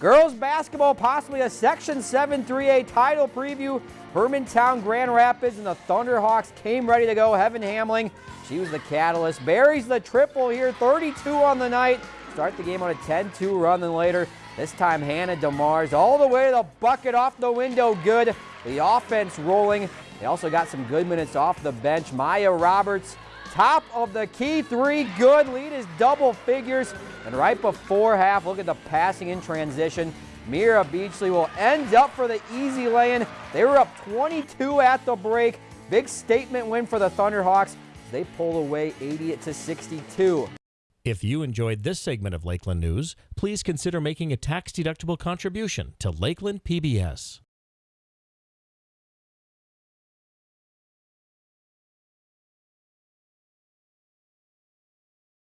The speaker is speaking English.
Girls basketball, possibly a Section 7 3A title preview. Hermantown Grand Rapids and the Thunderhawks came ready to go. Heaven Hamling, she was the catalyst. Buries the triple here, 32 on the night. Start the game on a 10-2 run, then later, this time Hannah DeMars all the way to the bucket off the window, good. The offense rolling. They also got some good minutes off the bench. Maya Roberts Top of the key three, good. Lead is double figures. And right before half, look at the passing in transition. Mira Beachley will end up for the easy lay-in. They were up 22 at the break. Big statement win for the Thunderhawks. They pull away 80 to 62. If you enjoyed this segment of Lakeland News, please consider making a tax-deductible contribution to Lakeland PBS.